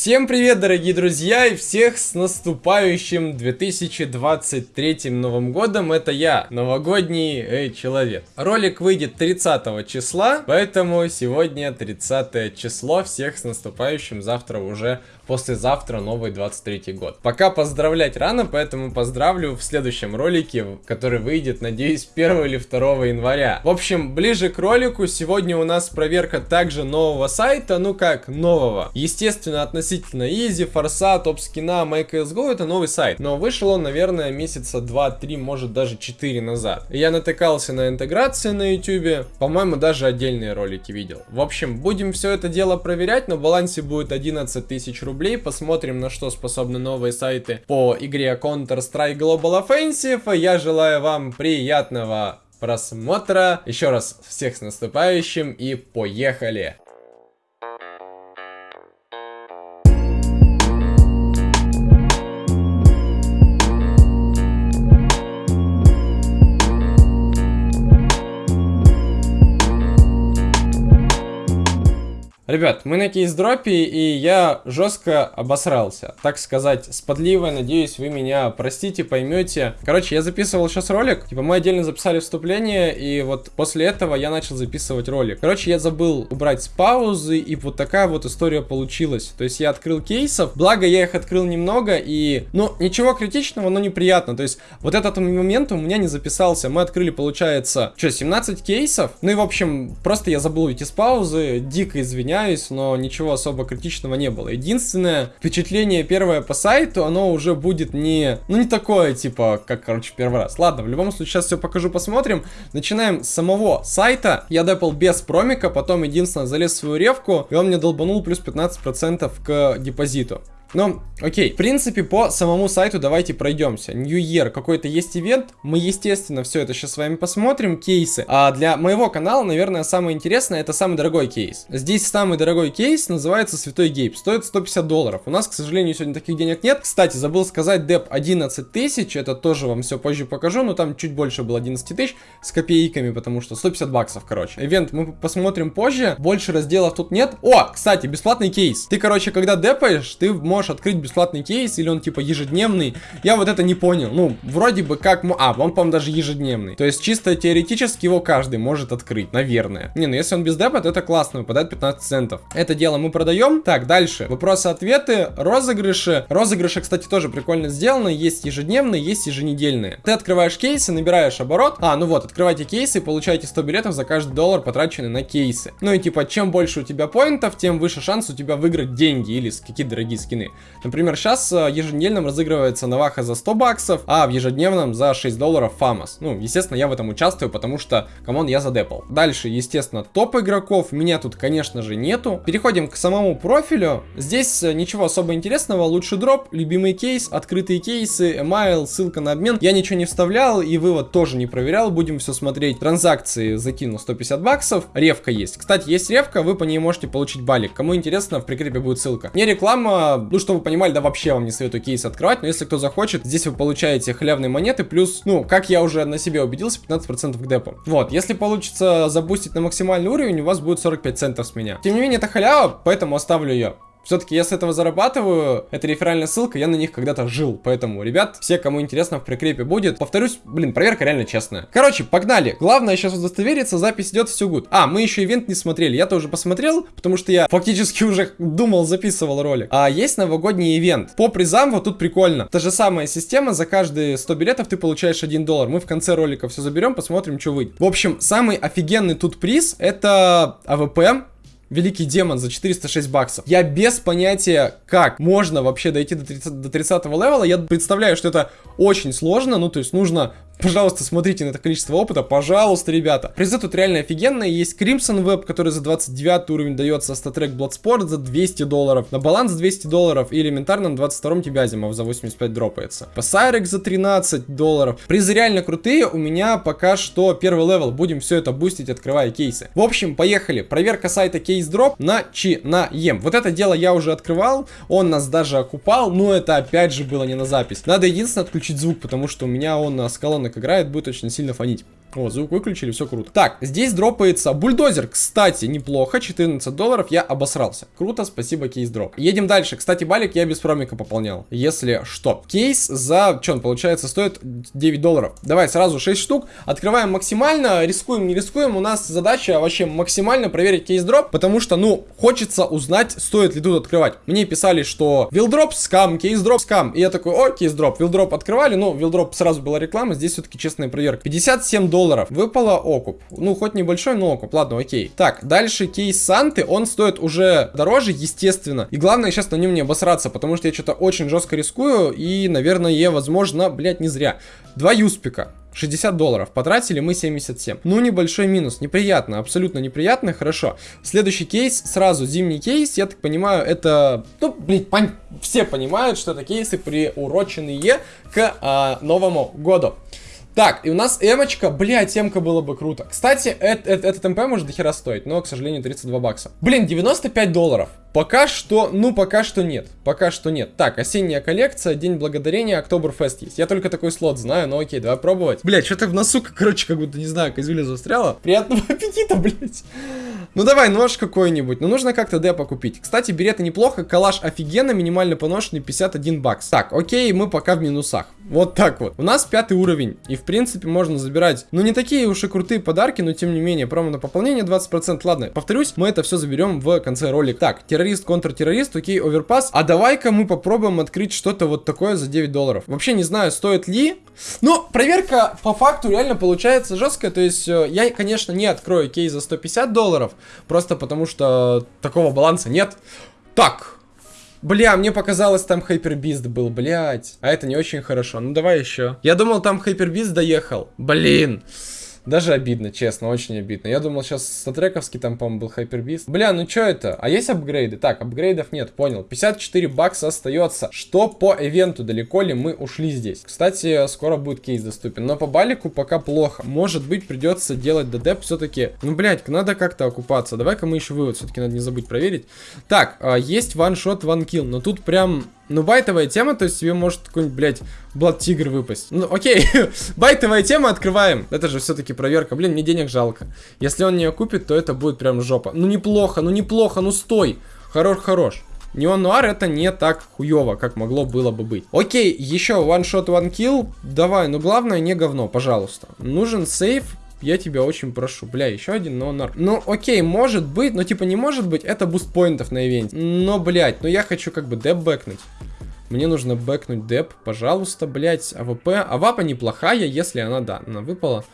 Всем привет, дорогие друзья, и всех с наступающим 2023 Новым Годом. Это я, новогодний э, человек. Ролик выйдет 30 числа, поэтому сегодня 30 число. Всех с наступающим, завтра уже послезавтра новый 23 год. Пока поздравлять рано, поэтому поздравлю в следующем ролике, который выйдет, надеюсь, 1 или 2 января. В общем, ближе к ролику, сегодня у нас проверка также нового сайта, ну как нового. Естественно, относительно Easy, Форса, Топ Скина, MyCSGO это новый сайт, но вышел он, наверное, месяца 2-3, может даже 4 назад. Я натыкался на интеграции на YouTube, по-моему, даже отдельные ролики видел. В общем, будем все это дело проверять, на балансе будет 11 тысяч рублей. Посмотрим, на что способны новые сайты по игре Counter-Strike Global Offensive. Я желаю вам приятного просмотра. Еще раз всех с наступающим и поехали! Ребят, мы на кейс-дропе, и я жестко обосрался. Так сказать, с подливой, надеюсь, вы меня простите, поймете. Короче, я записывал сейчас ролик, типа мы отдельно записали вступление, и вот после этого я начал записывать ролик. Короче, я забыл убрать с паузы, и вот такая вот история получилась. То есть я открыл кейсов, благо я их открыл немного, и, ну, ничего критичного, но неприятно. То есть вот этот момент у меня не записался. Мы открыли, получается, что, 17 кейсов? Ну и, в общем, просто я забыл уйти с паузы, дико извиняюсь извиняюсь, но ничего особо критичного не было. Единственное впечатление первое по сайту, оно уже будет не, ну не такое, типа, как, короче, первый раз. Ладно, в любом случае, сейчас все покажу, посмотрим. Начинаем с самого сайта. Я депал без промика, потом единственное залез в свою ревку, и он мне долбанул плюс 15% к депозиту. Ну, окей. В принципе, по самому сайту давайте пройдемся. New Year, какой-то есть ивент. Мы, естественно, все это сейчас с вами посмотрим. Кейсы. А для моего канала, наверное, самое интересное, это самый дорогой кейс. Здесь самый дорогой кейс называется Святой Гейб. Стоит 150 долларов. У нас, к сожалению, сегодня таких денег нет. Кстати, забыл сказать, деп 11 тысяч. Это тоже вам все позже покажу. Но там чуть больше было 11 тысяч с копейками, потому что 150 баксов, короче. Ивент мы посмотрим позже. Больше разделов тут нет. О, кстати, бесплатный кейс. Ты, короче, когда депаешь, ты можешь можешь открыть бесплатный кейс, или он типа ежедневный. Я вот это не понял. Ну, вроде бы как... А, он, по-моему, даже ежедневный. То есть чисто теоретически его каждый может открыть, наверное. Не, ну если он без депа, то это классно, выпадает 15 центов. Это дело мы продаем. Так, дальше. Вопросы-ответы, розыгрыши. Розыгрыши, кстати, тоже прикольно сделаны. Есть ежедневные, есть еженедельные. Ты открываешь кейсы, набираешь оборот. А, ну вот, открывайте кейсы и получаете 100 билетов за каждый доллар, потраченный на кейсы. Ну и типа, чем больше у тебя поинтов, тем выше шанс у тебя выиграть деньги или какие дорогие скины. Например, сейчас э, еженедельном разыгрывается Наваха за 100 баксов, а в ежедневном за 6 долларов Фамас. Ну, естественно, я в этом участвую, потому что, come on, я задепал. Дальше, естественно, топ игроков. Меня тут, конечно же, нету. Переходим к самому профилю. Здесь э, ничего особо интересного. Лучший дроп, любимый кейс, открытые кейсы, email, ссылка на обмен. Я ничего не вставлял и вывод тоже не проверял. Будем все смотреть. Транзакции закинул 150 баксов. Ревка есть. Кстати, есть ревка, вы по ней можете получить балик. Кому интересно, в прикрепе будет ссылка. Не реклама, чтобы понимали, да вообще вам не советую кейс открывать, но если кто захочет, здесь вы получаете хлебные монеты, плюс, ну, как я уже на себе убедился, 15% к депу. Вот, если получится забустить на максимальный уровень, у вас будет 45 центов с меня. Тем не менее, это халява, поэтому оставлю ее. Все-таки я с этого зарабатываю, это реферальная ссылка, я на них когда-то жил. Поэтому, ребят, все, кому интересно, в прикрепе будет. Повторюсь, блин, проверка реально честная. Короче, погнали. Главное сейчас удостовериться, запись идет, все good. А, мы еще ивент не смотрели, я тоже посмотрел, потому что я фактически уже думал, записывал ролик. А есть новогодний ивент. По призам вот тут прикольно. Та же самая система, за каждые 100 билетов ты получаешь 1 доллар. Мы в конце ролика все заберем, посмотрим, что выйдет. В общем, самый офигенный тут приз, это АВП Великий демон за 406 баксов. Я без понятия, как можно вообще дойти до 30, до 30 level -а. Я представляю, что это очень сложно. Ну, то есть нужно Пожалуйста, смотрите на это количество опыта, пожалуйста, ребята. Призы тут реально офигенные. Есть Crimson Web, который за 29 уровень дается, StatTrak Bloodsport за 200 долларов, на баланс 200 долларов и элементарно на 22 тебе Азимов за 85 дропается. Пасайрек за 13 долларов. Призы реально крутые, у меня пока что первый level, будем все это бустить, открывая кейсы. В общем, поехали. Проверка сайта CaseDrop на чи на ем. Вот это дело я уже открывал, он нас даже окупал, но это опять же было не на запись. Надо единственное отключить звук, потому что у меня он с колонок играет, будет очень сильно фонить. О, звук выключили, все круто. Так, здесь дропается бульдозер. Кстати, неплохо, 14 долларов, я обосрался. Круто, спасибо, CaseDrop. Едем дальше. Кстати, балик я без промика пополнял, если что. Кейс за, что он получается, стоит 9 долларов. Давай, сразу 6 штук. Открываем максимально, рискуем, не рискуем. У нас задача вообще максимально проверить CaseDrop, потому что, ну, хочется узнать, стоит ли тут открывать. Мне писали, что вилдроп скам, CaseDrop скам. И я такой, о, CaseDrop. Вилдроп открывали, ну, вилдроп сразу была реклама, здесь все-таки честная проверка. 57 долларов долларов. Выпало окуп. Ну, хоть небольшой, но окуп. Ладно, окей. Так, дальше кейс Санты. Он стоит уже дороже, естественно. И главное сейчас на нем не обосраться, потому что я что-то очень жестко рискую. И, наверное, возможно, блядь, не зря. Два юспика. 60 долларов. Потратили мы 77. Ну, небольшой минус. Неприятно, абсолютно неприятно. Хорошо. Следующий кейс, сразу зимний кейс. Я так понимаю, это... Ну, блин, пон... все понимают, что это кейсы приуроченные к а, Новому году. Так, и у нас эмочка, блядь, эмка было бы круто. Кстати, это, это, этот МП может дохера стоить, но, к сожалению, 32 бакса. Блин, 95 долларов. Пока что, ну, пока что нет. Пока что нет. Так, осенняя коллекция, День Благодарения, Октоберфест есть. Я только такой слот знаю, но окей, давай пробовать. Блядь, что-то в носу, короче, как будто, не знаю, козюля застряла. Приятного аппетита, блядь. Ну давай, нож какой-нибудь. Но ну, нужно как-то депо купить. Кстати, береты неплохо, калаш офигенно, минимально поношенный 51 бакс. Так, окей, мы пока в минусах. Вот так вот. У нас пятый уровень. И в принципе можно забирать, ну не такие уж и крутые подарки, но тем не менее, промо на пополнение 20%. Ладно, повторюсь, мы это все заберем в конце ролика. Так, террорист, контртеррорист, окей, оверпас. А давай-ка мы попробуем открыть что-то вот такое за 9 долларов. Вообще не знаю, стоит ли. Но проверка по факту реально получается жесткая. То есть э, я, конечно, не открою кейс за 150 долларов. Просто потому что такого баланса нет. Так, Бля, мне показалось, там Хайпербист был, блядь. А это не очень хорошо. Ну, давай еще. Я думал, там Хайпербист доехал. Блин. Даже обидно, честно, очень обидно. Я думал, сейчас статрековский там, по-моему, был Хайпербист. Бля, ну что это? А есть апгрейды? Так, апгрейдов нет, понял. 54 бакса остается. Что по ивенту? Далеко ли мы ушли здесь? Кстати, скоро будет кейс доступен. Но по балику пока плохо. Может быть, придется делать ДД все-таки. Ну, блядь, надо как-то окупаться. Давай-ка мы еще вывод все-таки надо не забыть проверить. Так, а, есть ваншот, ванкил. Но тут прям ну, байтовая тема, то есть тебе может какой-нибудь, блядь, Блад Тигр выпасть. Ну, окей, байтовая тема, открываем. Это же все-таки проверка. Блин, мне денег жалко. Если он не купит, то это будет прям жопа. Ну, неплохо, ну, неплохо, ну, стой. Хорош, хорош. Неон Нуар это не так хуево, как могло было бы быть. Окей, еще one shot, one kill. Давай, но главное не говно, пожалуйста. Нужен сейф я тебя очень прошу. Бля, еще один нонар. Ну, окей, может быть, но типа не может быть, это буст поинтов на ивенте. Но, блядь, ну я хочу как бы деп бэкнуть. Мне нужно бэкнуть деп, пожалуйста, блядь, AWP. Авапа неплохая, если она, да, она выпала.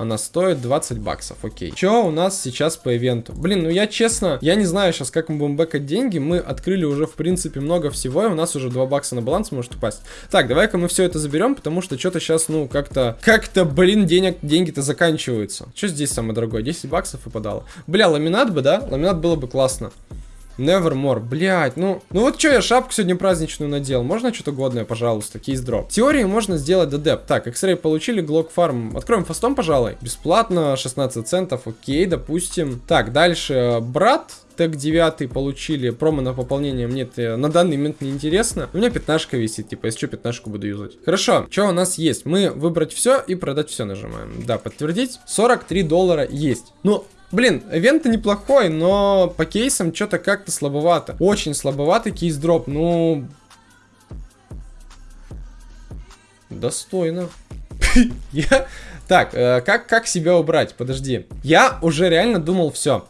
Она стоит 20 баксов, окей. Что у нас сейчас по ивенту? Блин, ну я честно, я не знаю сейчас, как мы будем бэкать деньги. Мы открыли уже, в принципе, много всего, и у нас уже 2 бакса на баланс может упасть. Так, давай-ка мы все это заберем, потому что что-то сейчас, ну, как-то, как-то, блин, денег, деньги-то заканчиваются. Что здесь самое дорогое? 10 баксов выпадало. Бля, ламинат бы, да? Ламинат было бы классно. Nevermore, блять, ну, ну вот что я шапку сегодня праздничную надел, можно что-то годное, пожалуйста, кейс дроп. В теории можно сделать дедеп. Так, X-Ray получили, Glock Farm, откроем фастом, пожалуй. Бесплатно, 16 центов, окей, допустим. Так, дальше, брат, тег 9 получили, промо на пополнение мне на данный момент не интересно. У меня пятнашка висит, типа, если что, пятнашку буду юзать. Хорошо, что у нас есть? Мы выбрать все и продать все нажимаем. Да, подтвердить. 43 доллара есть. Ну, Блин, ивент неплохой, но по кейсам что-то как-то слабовато. Очень слабоватый кейс-дроп, ну... Достойно. Я... Так, э, как, как себя убрать? Подожди. Я уже реально думал все.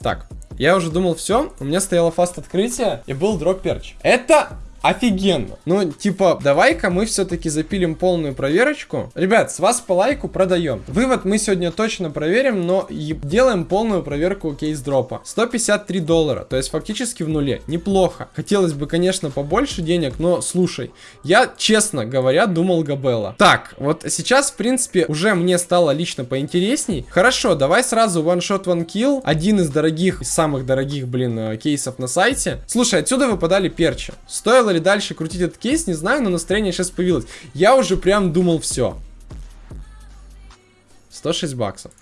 Так, я уже думал все. У меня стояло фаст открытие и был дроп перч. Это Офигенно. Ну, типа, давай-ка мы все-таки запилим полную проверочку. Ребят, с вас по лайку продаем. Вывод мы сегодня точно проверим, но делаем полную проверку кейс-дропа. 153 доллара, то есть фактически в нуле. Неплохо. Хотелось бы, конечно, побольше денег, но слушай, я, честно говоря, думал Габелла. Так, вот сейчас, в принципе, уже мне стало лично поинтересней. Хорошо, давай сразу one shot, one kill. Один из дорогих, самых дорогих, блин, э, кейсов на сайте. Слушай, отсюда выпадали перчи. Стоило ли дальше крутить этот кейс, не знаю, но настроение сейчас появилось. Я уже прям думал, все. 106 баксов.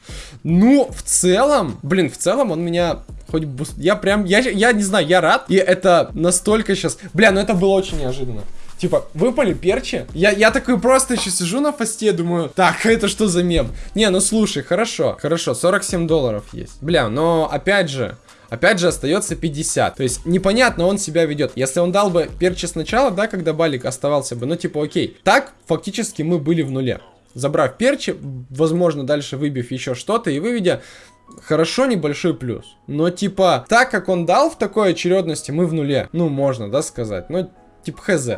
Ну, в целом, блин, в целом он меня хоть буст... Я прям, я, я не знаю, я рад. И это настолько сейчас... Бля, ну это было очень неожиданно. Типа, выпали перчи? Я, я такой просто еще сижу на фасте, думаю, так, это что за мем? Не, ну слушай, хорошо, хорошо, 47 долларов есть. Бля, но опять же, Опять же, остается 50. То есть, непонятно он себя ведет. Если он дал бы перчи сначала, да, когда балик оставался бы, ну, типа, окей. Так, фактически, мы были в нуле. Забрав перчи, возможно, дальше выбив еще что-то и выведя хорошо небольшой плюс. Но типа, так как он дал в такой очередности, мы в нуле. Ну, можно, да, сказать. Но типа хз.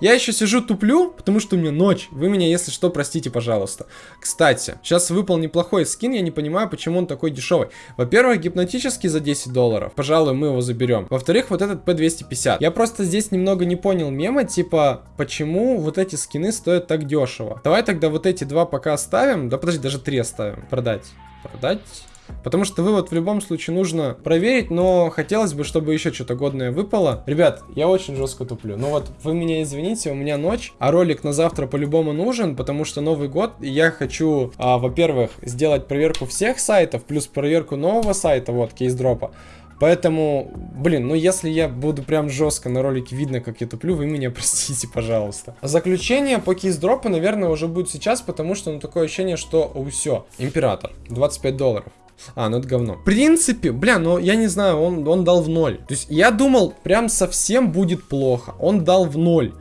Я еще сижу туплю, потому что у меня ночь. Вы меня, если что, простите, пожалуйста. Кстати, сейчас выпал неплохой скин, я не понимаю, почему он такой дешевый. Во-первых, гипнотический за 10 долларов. Пожалуй, мы его заберем. Во-вторых, вот этот P250. Я просто здесь немного не понял мема, типа, почему вот эти скины стоят так дешево. Давай тогда вот эти два пока оставим. Да подожди, даже три оставим. Продать. Продать. Потому что вывод в любом случае нужно проверить, но хотелось бы, чтобы еще что-то годное выпало. Ребят, я очень жестко туплю. Ну вот, вы меня извините, у меня ночь, а ролик на завтра по-любому нужен, потому что Новый год, и я хочу, а, во-первых, сделать проверку всех сайтов, плюс проверку нового сайта, вот, кейс-дропа. Поэтому, блин, ну если я буду прям жестко на ролике видно, как я туплю, вы меня простите, пожалуйста. Заключение по кейс-дропу, наверное, уже будет сейчас, потому что, ну, такое ощущение, что, о, все, император, 25 долларов. А, ну это говно. В принципе, бля, ну я не знаю, он, он дал в ноль. То есть я думал, прям совсем будет плохо. Он дал в ноль.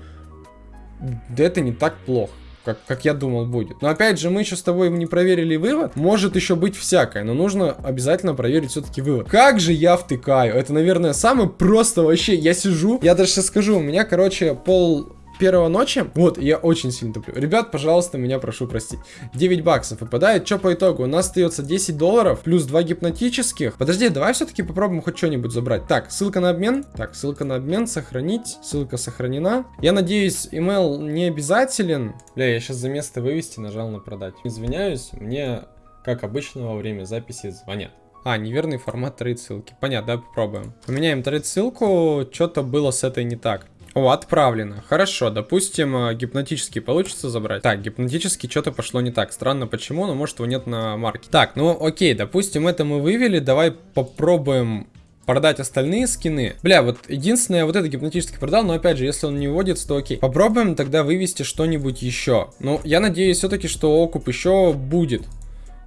Да это не так плохо. Как, как я думал будет. Но опять же, мы еще с тобой не проверили вывод. Может еще быть всякое, но нужно обязательно проверить все-таки вывод. Как же я втыкаю? Это, наверное, самое просто вообще. Я сижу, я даже сейчас скажу, у меня, короче, пол первого ночи. Вот, я очень сильно туплю. Ребят, пожалуйста, меня прошу простить. 9 баксов выпадает. Что по итогу? У нас остается 10 долларов плюс 2 гипнотических. Подожди, давай все-таки попробуем хоть что-нибудь забрать. Так, ссылка на обмен. Так, ссылка на обмен, сохранить. Ссылка сохранена. Я надеюсь, email не обязателен. Бля, я сейчас за место вывести нажал на продать. Извиняюсь, мне, как обычно, во время записи звонят. А, неверный формат trade ссылки. Понятно, давай попробуем. Поменяем trade ссылку. Что-то было с этой не так. О, отправлено. Хорошо, допустим, э, гипнотический получится забрать. Так, гипнотический что-то пошло не так. Странно почему, но может его нет на марке. Так, ну окей, допустим, это мы вывели. Давай попробуем продать остальные скины. Бля, вот единственное, вот это гипнотический продал, но опять же, если он не вводится, то окей. Попробуем тогда вывести что-нибудь еще. Ну, я надеюсь все-таки, что окуп еще будет.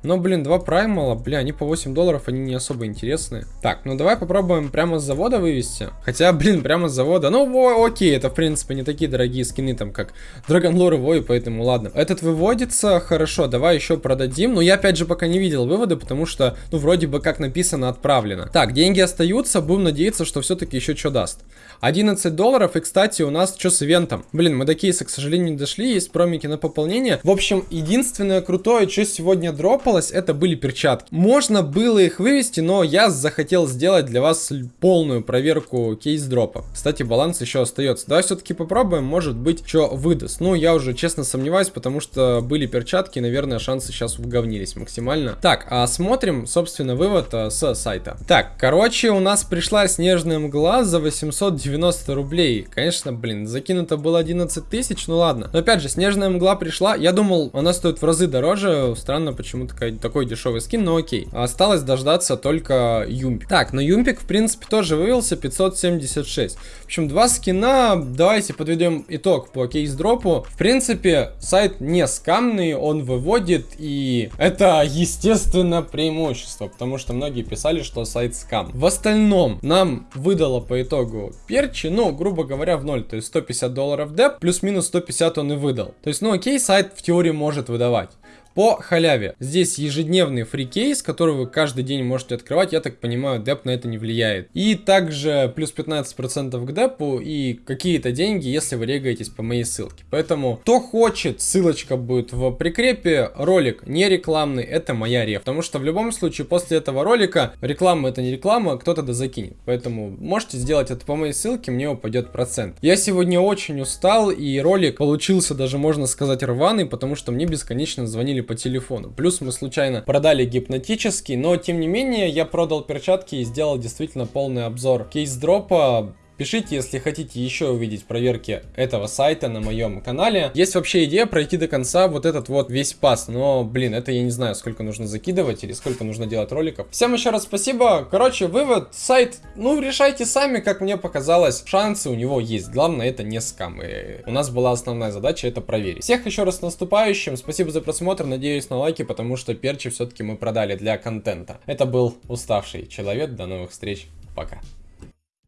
Но, блин, два праймала, бля, они по 8 долларов, они не особо интересные. Так, ну давай попробуем прямо с завода вывести. Хотя, блин, прямо с завода, ну, о, окей, это, в принципе, не такие дорогие скины, там, как Dragon Lore Voy, поэтому ладно. Этот выводится, хорошо, давай еще продадим. Но я, опять же, пока не видел выводы, потому что, ну, вроде бы, как написано, отправлено. Так, деньги остаются, будем надеяться, что все-таки еще что даст. 11 долларов, и, кстати, у нас что с ивентом? Блин, мы до кейса, к сожалению, не дошли, есть промики на пополнение. В общем, единственное крутое, что сегодня дропало, требовалось, это были перчатки. Можно было их вывести, но я захотел сделать для вас полную проверку кейс-дропа. Кстати, баланс еще остается. Давай все-таки попробуем, может быть, что выдаст. Ну, я уже честно сомневаюсь, потому что были перчатки, наверное, шансы сейчас уговнились максимально. Так, а смотрим, собственно, вывод а, с сайта. Так, короче, у нас пришла снежная мгла за 890 рублей. Конечно, блин, закинуто было 11 тысяч, ну ладно. Но опять же, снежная мгла пришла, я думал, она стоит в разы дороже. Странно, почему такая такой дешевый скин, но окей. Осталось дождаться только Юмпик. Так, но Юмпик, в принципе, тоже вывелся 576. В общем, два скина. Давайте подведем итог по кейс-дропу. В принципе, сайт не скамный, он выводит, и это, естественно, преимущество, потому что многие писали, что сайт скам. В остальном, нам выдало по итогу перчи, ну, грубо говоря, в ноль, то есть 150 долларов деп, плюс-минус 150 он и выдал. То есть, ну, окей, сайт в теории может выдавать по халяве. Здесь ежедневный фрикейс, который вы каждый день можете открывать. Я так понимаю, деп на это не влияет. И также плюс 15% к депу и какие-то деньги, если вы регаетесь по моей ссылке. Поэтому, кто хочет, ссылочка будет в прикрепе. Ролик не рекламный, это моя реф. Потому что в любом случае после этого ролика реклама это не реклама, кто-то да закинет. Поэтому можете сделать это по моей ссылке, мне упадет процент. Я сегодня очень устал и ролик получился даже можно сказать рваный, потому что мне бесконечно звонили по телефону. Плюс мы случайно продали гипнотический, но тем не менее я продал перчатки и сделал действительно полный обзор кейс-дропа Пишите, если хотите еще увидеть проверки этого сайта на моем канале. Есть вообще идея пройти до конца вот этот вот весь пас, но, блин, это я не знаю, сколько нужно закидывать или сколько нужно делать роликов. Всем еще раз спасибо. Короче, вывод, сайт, ну, решайте сами, как мне показалось. Шансы у него есть, главное, это не скам. И у нас была основная задача это проверить. Всех еще раз наступающим, спасибо за просмотр, надеюсь на лайки, потому что перчи все-таки мы продали для контента. Это был уставший человек, до новых встреч, пока.